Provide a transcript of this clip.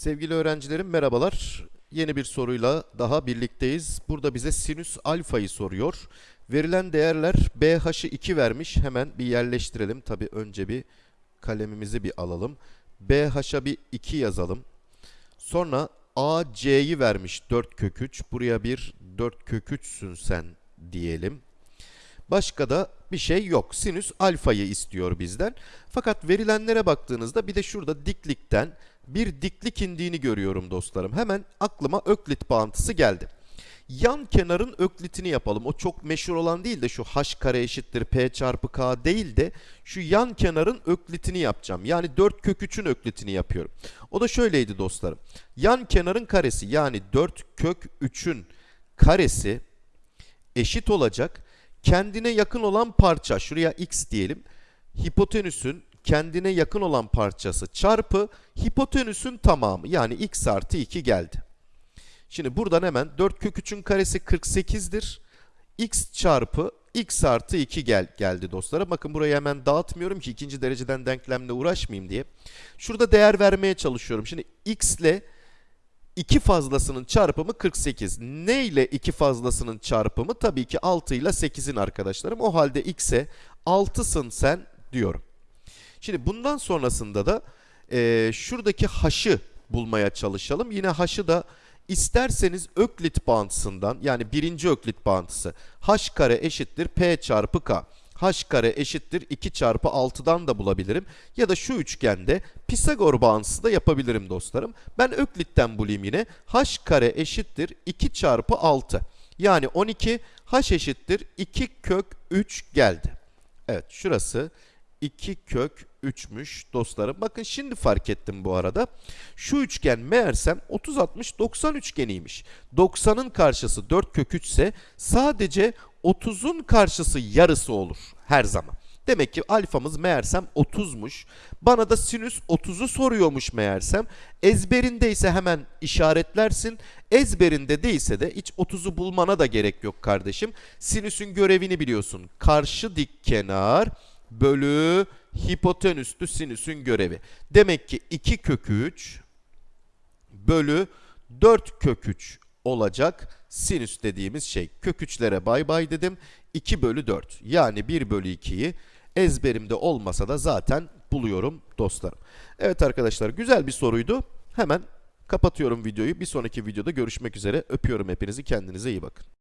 Sevgili öğrencilerim merhabalar. Yeni bir soruyla daha birlikteyiz. Burada bize sinüs alfayı soruyor. Verilen değerler BH'ı 2 vermiş. Hemen bir yerleştirelim. Tabi önce bir kalemimizi bir alalım. BH'a bir 2 yazalım. Sonra AC'yi vermiş 4 kök 3. Buraya bir 4 kök 3'sün sen diyelim. Başka da bir şey yok. Sinüs alfayı istiyor bizden. Fakat verilenlere baktığınızda bir de şurada diklikten bir diklik indiğini görüyorum dostlarım. Hemen aklıma öklit bağıntısı geldi. Yan kenarın öklitini yapalım. O çok meşhur olan değil de şu h kare eşittir p çarpı k değil de şu yan kenarın öklitini yapacağım. Yani 4 kök 3'ün öklitini yapıyorum. O da şöyleydi dostlarım. Yan kenarın karesi yani 4 kök 3'ün karesi eşit olacak. Kendine yakın olan parça şuraya x diyelim. Hipotenüsün kendine yakın olan parçası çarpı hipotenüsün tamamı yani x artı 2 geldi. Şimdi buradan hemen 4 kök 3'ün karesi 48'dir. x çarpı x artı 2 gel geldi dostlara. Bakın burayı hemen dağıtmıyorum ki ikinci dereceden denklemle uğraşmayayım diye. Şurada değer vermeye çalışıyorum. Şimdi x ile 2 fazlasının çarpımı 48. Ne ile 2 fazlasının çarpımı? Tabii ki 6 ile 8'in arkadaşlarım. O halde x'e 6'sın sen diyorum. Şimdi bundan sonrasında da e, şuradaki h'ı bulmaya çalışalım. Yine h'ı da isterseniz öklit bağıntısından yani birinci öklit bağıntısı h kare eşittir p çarpı k h kare eşittir 2 çarpı 6'dan da bulabilirim. Ya da şu üçgende Pisagor bağıntısı da yapabilirim dostlarım. Ben Öklit'ten bulayım yine. h kare eşittir 2 çarpı 6. Yani 12 h eşittir 2 kök 3 geldi. Evet şurası 2 kök 3'müş dostlarım. Bakın şimdi fark ettim bu arada. Şu üçgen meğersem 30 60 90 üçgeniymiş. 90'ın karşısı 4 kök 3 ise sadece 30'un karşısı yarısı olur her zaman. Demek ki alfamız meğersem 30'muş. Bana da sinüs 30'u soruyormuş meğersem. Ezberinde ise hemen işaretlersin. Ezberinde değilse de hiç 30'u bulmana da gerek yok kardeşim. Sinüsün görevini biliyorsun. Karşı dik kenar bölü hipotenüstü sinüsün görevi. Demek ki 2 kök 3 bölü 4 kök 3 olacak sinüs dediğimiz şey. Kök 3'lere bay bay dedim. 2 bölü 4 yani 1 bölü 2'yi ezberimde olmasa da zaten buluyorum dostlarım. Evet arkadaşlar güzel bir soruydu. Hemen kapatıyorum videoyu. Bir sonraki videoda görüşmek üzere. Öpüyorum hepinizi. Kendinize iyi bakın.